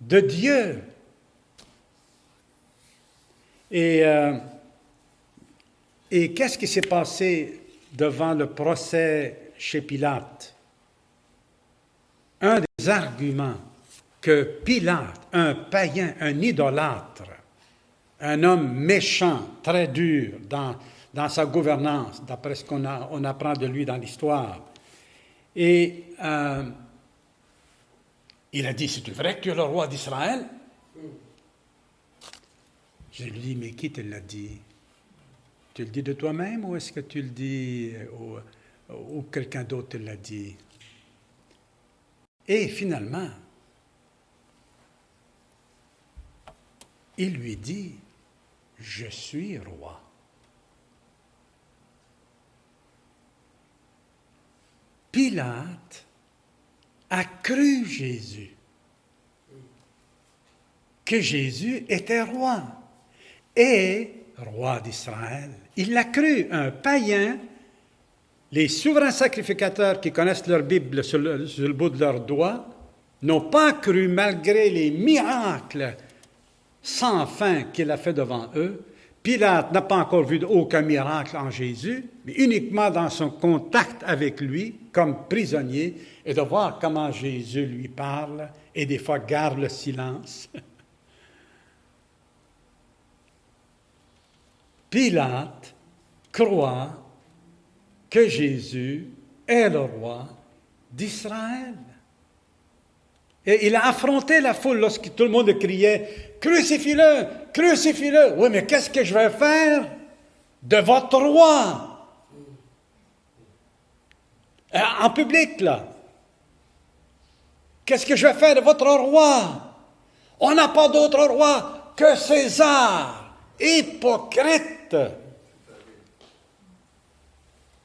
de Dieu. Et, euh, et qu'est-ce qui s'est passé devant le procès chez Pilate? un des arguments que Pilate, un païen, un idolâtre, un homme méchant, très dur dans, sa gouvernance, d'après ce qu'on on apprend de lui dans l'histoire, et euh, il a dit, c'est vrai que tu es le roi d'Israël? Je lui dis, mais qui te l'a dit? Tu le dis de toi-même ou est-ce que tu le dis ou, ou quelqu'un d'autre te l'a dit? Et finalement, il lui dit, je suis roi. Pilate a cru Jésus, que Jésus était roi et roi d'Israël. Il l'a cru, un païen les souverains sacrificateurs qui connaissent leur Bible sur le, bout de leurs doigts n'ont pas cru malgré les miracles sans fin qu'il a fait devant eux. Pilate n'a pas encore vu aucun miracle en Jésus, mais uniquement dans son contact avec lui comme prisonnier et de voir comment Jésus lui parle et des fois garde le silence. Pilate croit que Jésus est le roi d'Israël. Et il a affronté la foule lorsque tout le monde criait Crucifie-le, crucifie-le. Oui, mais qu'est-ce que je vais faire de votre roi? Euh, En public, là. Qu'est-ce que je vais faire de votre roi? On n'a pas d'autre roi que César. Hypocrite.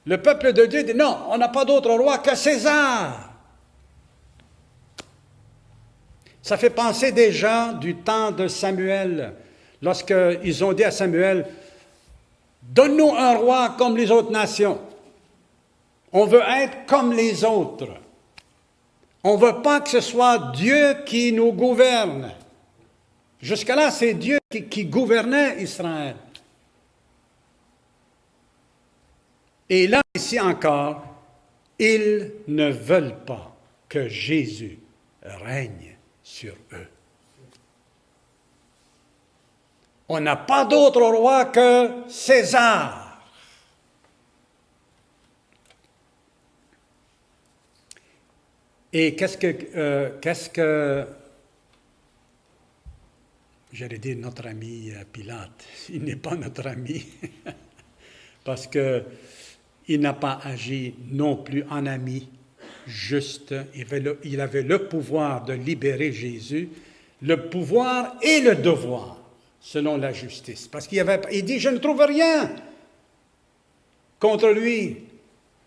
Le peuple de Dieu dit non, on n'a pas d'autre roi que César. Ça fait penser déjà du temps de Samuel, lorsqu'ils ont dit à Samuel, donne-nous un roi comme les autres nations. On veut être comme les autres. On ne veut pas que ce soit Dieu qui nous gouverne. Jusque-là, c'est Dieu qui, qui gouvernait Israël. Et là, ici encore, ils ne veulent pas que Jésus règne sur eux. On n'a pas d'autre roi que César. Et qu'est-ce que, euh, qu'est-ce que j'allais dire notre ami euh, Pilate? Il n'est pas notre ami parce que il n'a pas agi non plus en ami juste. Il avait, le, pouvoir de libérer Jésus, le pouvoir et le devoir, selon la justice. Parce qu'il avait, il dit, je ne trouve rien contre lui.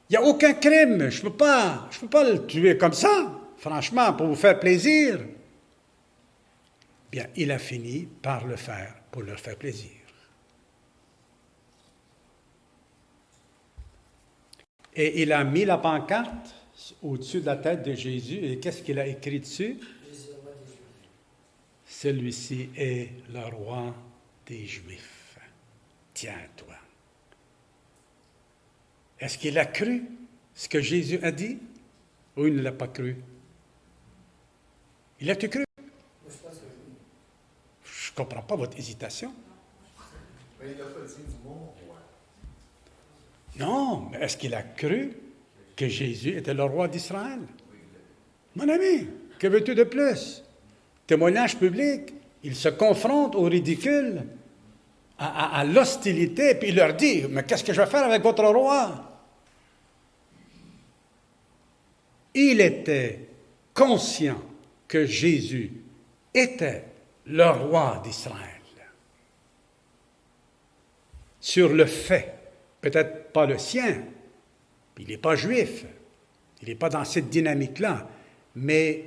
Il n'y a aucun crime. Je ne peux, pas, peux pas le tuer comme ça, franchement, pour vous faire plaisir. Bien, il a fini par le faire pour leur faire plaisir. Et il a mis la pancarte au-dessus de la tête de Jésus. Et qu'est-ce qu'il a écrit dessus? Celui-ci est le roi des Juifs. Tiens-toi. Est-ce qu'il a cru ce que Jésus a dit? Ou il ne l'a pas cru? Il a-tu cru? Je ne comprends pas votre hésitation. Non, mais est-ce qu'il a cru? Que Jésus était le roi d'Israël? Mon ami, que veux-tu de plus? Témoignage public, il se confronte au ridicule, à, l'hostilité, puis il leur dit, mais qu'est-ce que je vais faire avec votre roi? Il était conscient que Jésus était le roi d'Israël. Sur le fait peut-être pas le sien, il n'est pas juif, il n'est pas dans cette dynamique-là, mais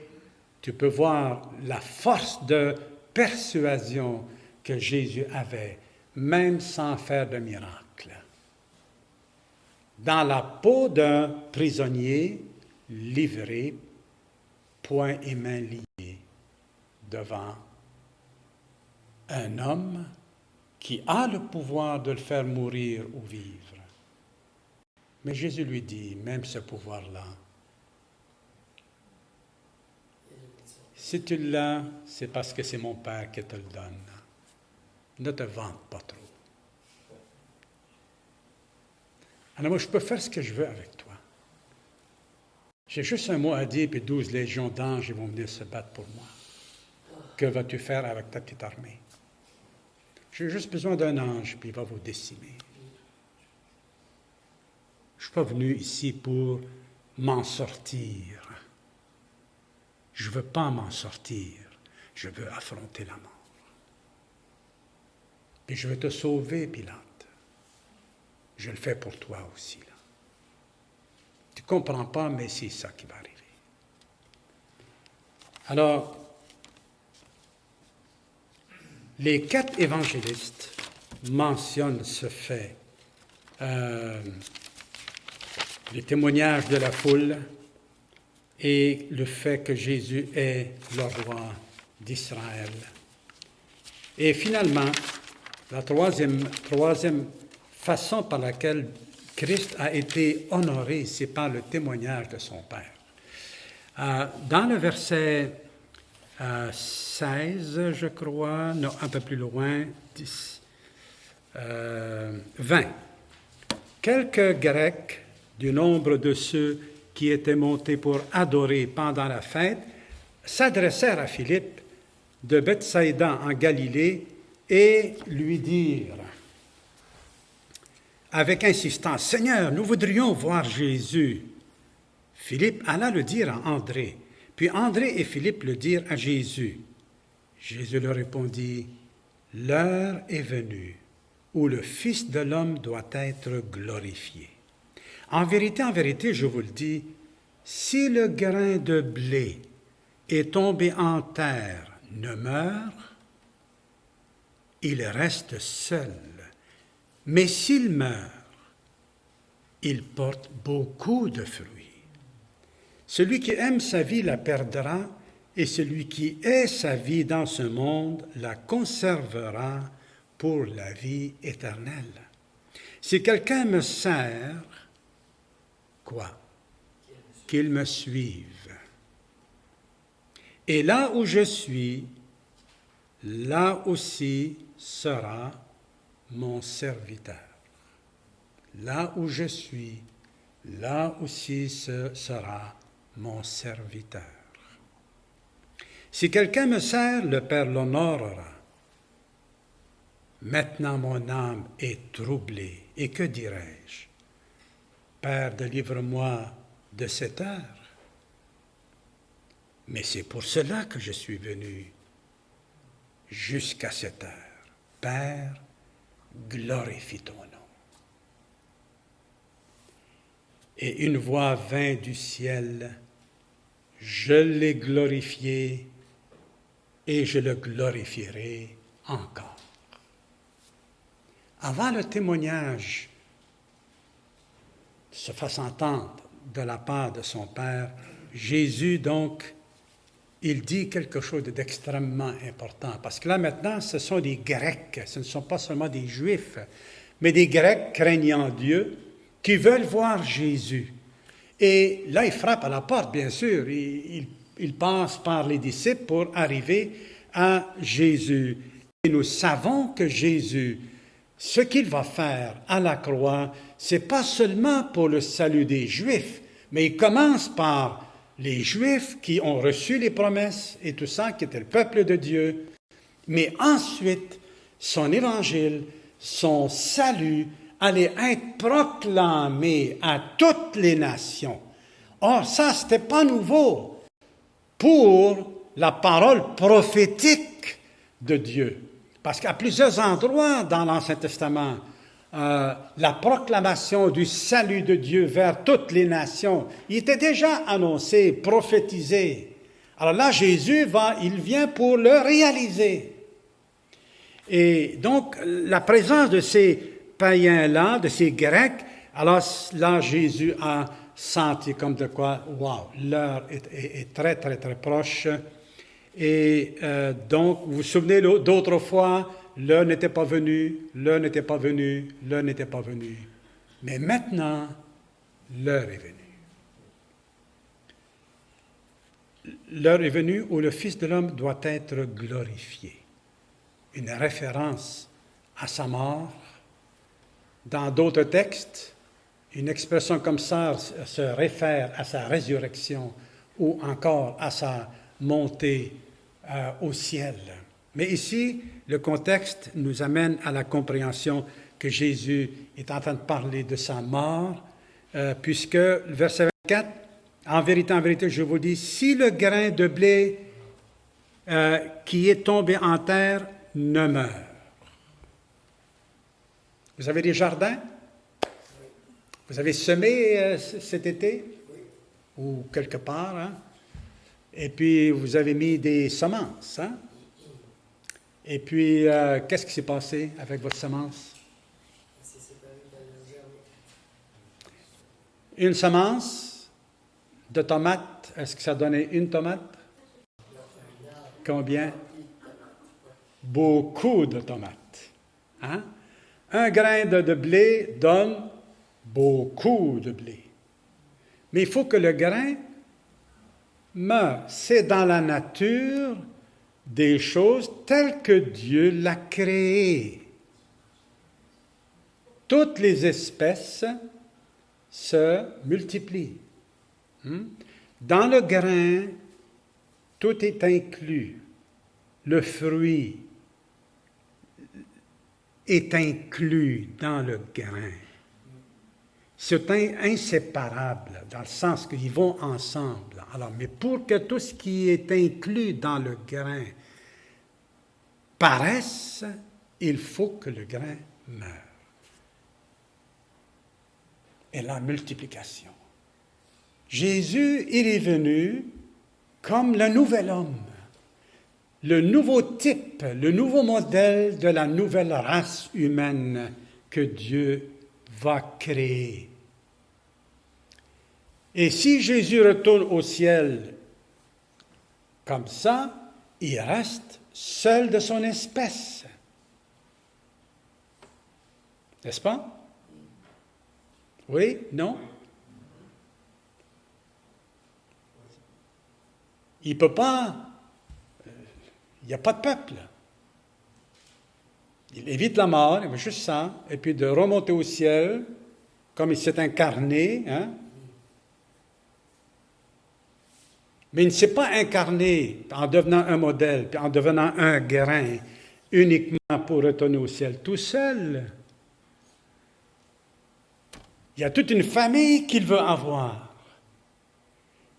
tu peux voir la force de persuasion que Jésus avait, même sans faire de miracle. Dans la peau d'un prisonnier livré, poings et mains liés, devant un homme qui a le pouvoir de le faire mourir ou vivre. Mais Jésus lui dit, même ce pouvoir-là, si tu l'as, c'est parce que c'est mon Père qui te le donne. Ne te vante pas trop. Alors moi, je peux faire ce que je veux avec toi. J'ai juste un mot à dire, puis douze légions d'anges vont venir se battre pour moi. Que vas-tu faire avec ta petite armée? J'ai juste besoin d'un ange, puis il va vous décimer. Je ne suis pas venu ici pour m'en sortir. Je ne veux pas m'en sortir. Je veux affronter la mort. Et je veux te sauver, Pilate. Je le fais pour toi aussi. Tu ne comprends pas, mais c'est ça qui va arriver. Alors, les quatre évangélistes mentionnent ce fait. Euh, les témoignages de la foule et le fait que Jésus est le roi d'Israël. Et finalement, la troisième, façon par laquelle Christ a été honoré, c'est par le témoignage de son Père. Euh, dans le verset 16, je crois, non, un peu plus loin, 10, 20. Euh, Quelques Grecs du nombre de ceux qui étaient montés pour adorer pendant la fête s'adressèrent à Philippe de Bethsaïda en Galilée et lui dirent avec insistance, Seigneur, nous voudrions voir Jésus. Philippe alla le dire à André. Puis André et Philippe le dirent à Jésus. Jésus leur répondit, L'heure est venue où le Fils de l'homme doit être glorifié. En vérité, en vérité, je vous le dis, si le grain de blé est tombé en terre, ne meurt, il reste seul. Mais s'il meurt, il porte beaucoup de fruits. Celui qui aime sa vie la perdra, et celui qui est sa vie dans ce monde la conservera pour la vie éternelle. Si quelqu'un me sert, quoi? Qu'il me suive. Et là où je suis, là aussi sera mon serviteur. Là où je suis, là aussi sera mon serviteur. Si quelqu'un me sert, le Père l'honorera. Maintenant mon âme est troublée. Et que dirais-je? Père, délivre-moi de cette heure. Mais c'est pour cela que je suis venu jusqu'à cette heure. Père, glorifie ton nom. Et une voix vint du ciel, je l'ai glorifié et je le glorifierai encore. Avant le témoignage se fasse entendre de la part de son Père, Jésus donc il dit quelque chose d'extrêmement important. Parce que là, maintenant, ce sont des Grecs, ce ne sont pas seulement des Juifs, mais des Grecs craignant Dieu qui veulent voir Jésus. Et là, il frappe à la porte, bien sûr. Il, il passe par les disciples pour arriver à Jésus. Et nous savons que Jésus, ce qu'il va faire à la croix, c'est pas seulement pour le salut des Juifs, mais il commence par les Juifs qui ont reçu les promesses et tout ça, qui était le peuple de Dieu, mais ensuite, son évangile, son salut allait être proclamé à toutes les nations. Or, ça, ce n'était pas nouveau pour la parole prophétique de Dieu. Parce qu'à plusieurs endroits dans l'Ancien Testament, euh, la proclamation du salut de Dieu vers toutes les nations. Il était déjà annoncé, prophétisé. Alors là, Jésus va, il vient pour le réaliser. Et donc, la présence de ces païens-là, de ces Grecs, alors là, Jésus a senti comme de quoi, wow, l'heure est, très, très, très proche. Et euh, donc, vous vous souvenez d'autres fois, L'un n'était pas venu, l'un n'était pas venu, l'un n'était pas venu. Mais maintenant, l'heure est venue. L'heure est venue où le Fils de l'homme doit être glorifié. Une référence à sa mort. Dans d'autres textes, une expression comme ça se réfère à sa résurrection ou encore à sa montée euh, au ciel. Mais ici, le contexte nous amène à la compréhension que Jésus est en train de parler de sa mort, euh, puisque verset 24, en vérité, en vérité, je vous dis, si le grain de blé euh, qui est tombé en terre ne meurt. Vous avez des jardins? Vous avez semé cet été? Ou quelque part, hein? Et puis, vous avez mis des semences, hein? Et puis, euh, qu'est-ce qui s'est passé avec votre semence? Une semence de tomates, est-ce que ça donnait une tomate? Combien? Beaucoup de tomates. Hein? Un grain de, de blé donne beaucoup de blé. Mais il faut que le grain meure. C'est dans la nature des choses telles que Dieu l'a créées. Toutes les espèces se multiplient. Hmm? Dans le grain, tout est inclus. Le fruit est inclus dans le grain. C'est inséparable, dans le sens qu'ils vont ensemble. Alors, mais pour que tout ce qui est inclus dans le grain paraisse, il faut que le grain meure. Et la multiplication. Jésus, il est venu comme le nouvel homme, le nouveau type, le nouveau modèle de la nouvelle race humaine que Dieu va créer. Et si Jésus retourne au ciel comme ça, il reste seul de son espèce. N'est-ce pas? Oui? Non? Il ne peut pas. Euh, il n'y a pas de peuple. Il évite la mort, il veut juste ça, et puis de remonter au ciel, comme il s'est incarné, hein, mais il ne s'est pas incarné en devenant un modèle, en devenant un grain, uniquement pour retourner au ciel tout seul. Il y a toute une famille qu'il veut avoir.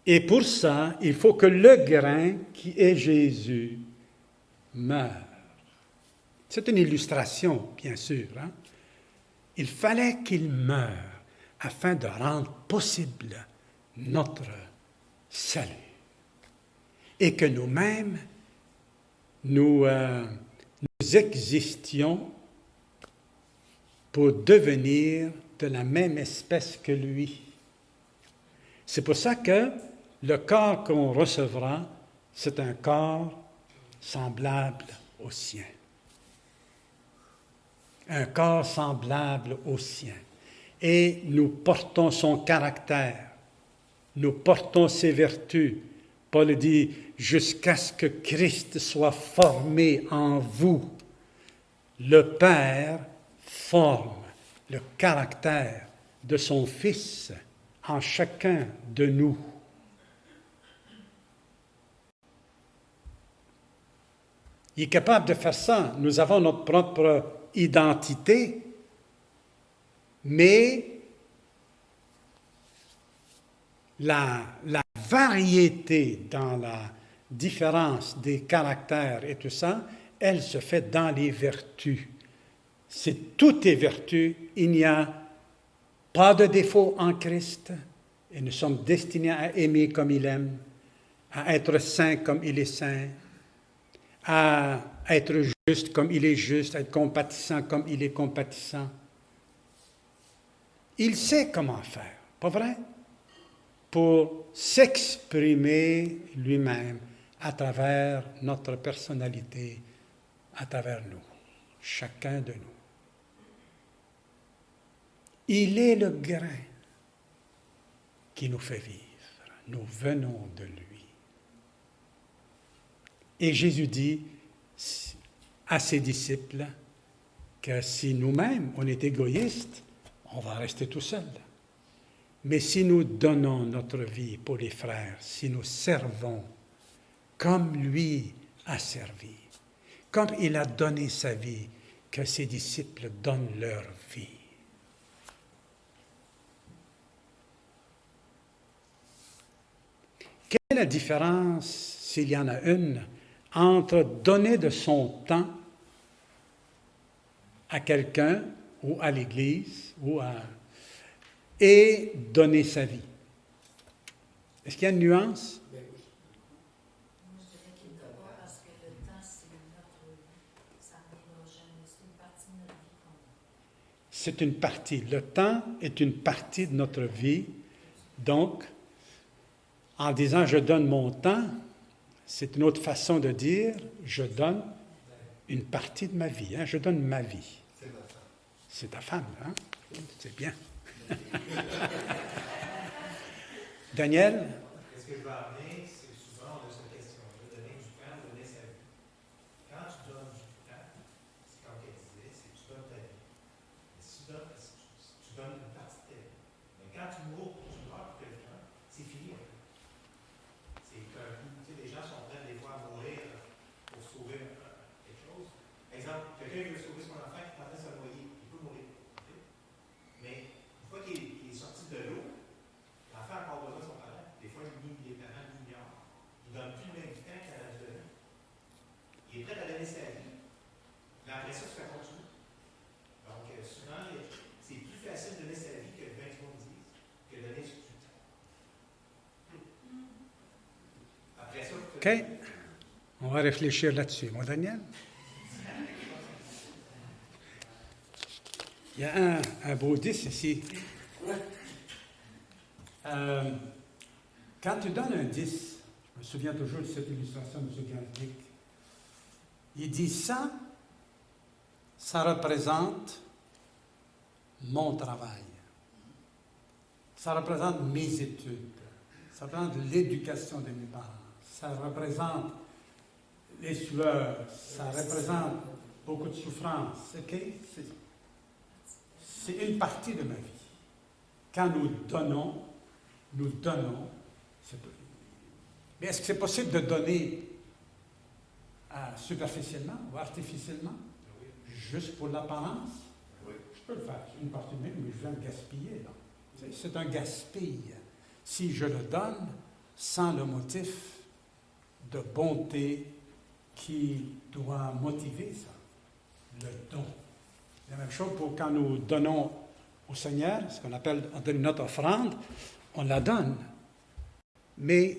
Et pour ça, il faut que le grain qui est Jésus meure. C'est une illustration, bien sûr. Hein. Il fallait qu'il meure afin de rendre possible notre salut. Et que nous-mêmes, nous, euh, nous existions pour devenir de la même espèce que lui. C'est pour ça que le corps qu'on recevra, c'est un corps semblable au sien. Un corps semblable au sien. Et nous portons son caractère, nous portons ses vertus. Paul dit, jusqu'à ce que Christ soit formé en vous. Le Père forme le caractère de son Fils en chacun de nous. Il est capable de faire ça. Nous avons notre propre identité, mais la, variété dans la différence des caractères et tout ça, elle se fait dans les vertus. C'est toutes les vertus. Il n'y a pas de défaut en Christ et nous sommes destinés à aimer comme il aime, à être saint comme il est saint, à être juste comme il est juste, à être compatissant comme il est compatissant. Il sait comment faire, pas vrai? Pour s'exprimer lui-même à travers notre personnalité, à travers nous, chacun de nous. Il est le grain qui nous fait vivre. Nous venons de lui. Et Jésus dit à ses disciples que si nous-mêmes, on est égoïste, on va rester tout seul. Mais si nous donnons notre vie pour les frères, si nous servons comme lui a servi, comme il a donné sa vie, que ses disciples donnent leur vie. Quelle est la différence, s'il y en a une, entre donner de son temps à quelqu'un ou à l'Église ou à... et donner sa vie? Est-ce qu'il y a une nuance? C'est une partie. Le temps est une partie de notre vie. Donc, en disant je donne mon temps, c'est une autre façon de dire je donne une partie de ma vie. Hein? Je donne ma vie. C'est ta femme. hein? C'est bien. Daniel? Qu'est-ce que je veux amener, c'est souvent de cette question. Je veux donner du temps, donner sa vie. Quand tu donnes du temps, c'est comme elle disait, c'est tu donnes ta vie. Mais si tu donnes, tu donnes une partie de ta vie. Mais quand tu mours, tu meurs pour quelqu'un, c'est fini. C'est qu'un coup, tu sais, les gens sont prêts des fois à mourir pour sauver quelque chose. Exemple, quelqu'un qui veut sauver son enfant qui est en train de se noyer, il peut mourir. Mais une fois qu'il est, sorti de l'eau, l'enfant a encore besoin de son parent. Des fois, les parents l'ignorent. Il ne donne plus le même temps qu'à la vie. Il est prêt à donner sa vie. Mais après ça, ça continue. Donc, souvent, c'est plus facile de donner sa vie que 20 monde disent, que de donner du temps. Après ça, OK. On va réfléchir là-dessus. Moi, Daniel? Il y a un, un bouddhiste ici. Euh, quand tu donnes un 10, je me souviens toujours de cette illustration de M. Galdic, il dit ça, ça représente mon travail. Ça représente mes études. Ça représente l'éducation de mes parents. Ça représente les sueurs. Ça représente beaucoup de souffrance. OK? C'est- une partie de ma vie. Quand nous donnons, nous donnons. Mais est-ce que c'est possible de donner euh, superficiellement ou artificiellement, juste pour l'apparence. Je peux le faire, une partie de mais je viens de gaspiller. C'est un gaspille. Si je le donne sans le motif de bonté qui doit motiver ça, le don. La même chose pour quand nous donnons au Seigneur, ce qu'on appelle notre offrande, on la donne. Mais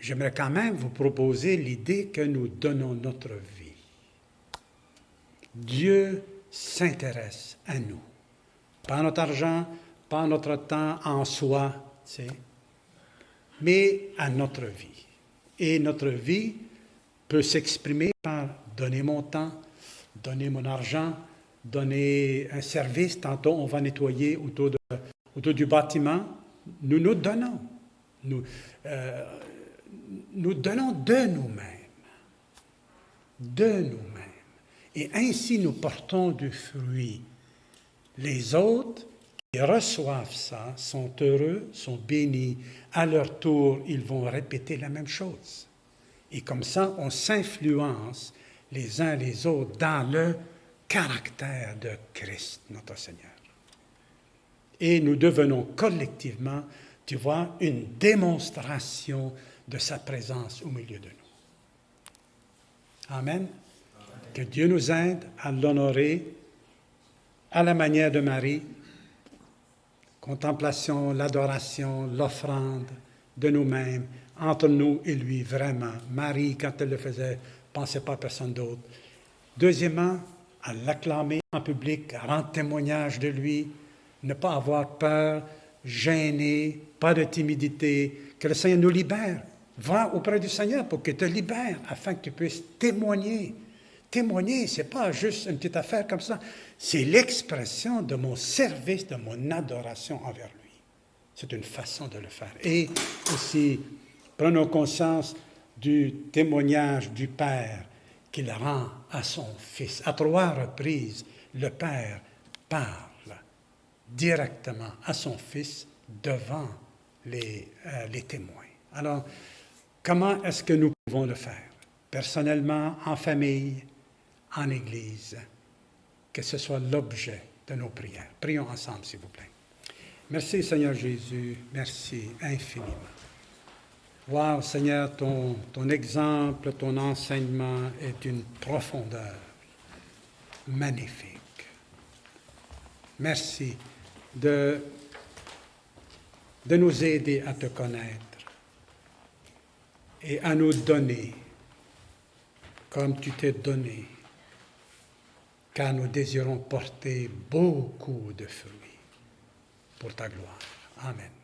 j'aimerais quand même vous proposer l'idée que nous donnons notre vie. Dieu s'intéresse à nous. Pas notre argent, pas notre temps en soi, mais à notre vie. Et notre vie peut s'exprimer par donner mon temps, donner mon argent, donner un service. Tantôt, on va nettoyer autour du bâtiment. Nous nous donnons. Nous, euh, nous donnons de nous-mêmes. De nous-mêmes. Et ainsi, nous portons du fruit. Les autres qui reçoivent ça sont heureux, sont bénis. À leur tour, ils vont répéter la même chose. Et comme ça, on s'influence les uns les autres dans le caractère de Christ, notre Seigneur. Et nous devenons collectivement, tu vois, une démonstration de sa présence au milieu de nous. Amen. Que Dieu nous aide à l'honorer à la manière de Marie. Contemplation, l'adoration, l'offrande de nous-mêmes, entre nous et lui, vraiment. Marie, quand elle le faisait, pensait pas à personne d'autre. Deuxièmement, à l'acclamer en public, à rendre témoignage de lui, ne pas avoir peur, gêner, pas de timidité, que le Seigneur nous libère. Va auprès du Seigneur pour qu'il te libère, afin que tu puisses témoigner. Témoigner, ce n'est pas juste une petite affaire comme ça, c'est l'expression de mon service, de mon adoration envers lui. C'est une façon de le faire. Et aussi, prenons conscience du témoignage du Père qu'il rend à son Fils. À trois reprises, le Père parle directement à son Fils devant les, euh, les témoins. Alors, comment est-ce que nous pouvons le faire? Personnellement, en famille, en Église, que ce soit l'objet de nos prières. Prions ensemble, s'il vous plaît. Merci, Seigneur Jésus. Merci infiniment. Wow, Seigneur, ton, ton exemple, ton enseignement est d'une profondeur magnifique. Merci de, de nous aider à te connaître et à nous donner comme tu t'es donné, car nous désirons porter beaucoup de fruits pour ta gloire. Amen.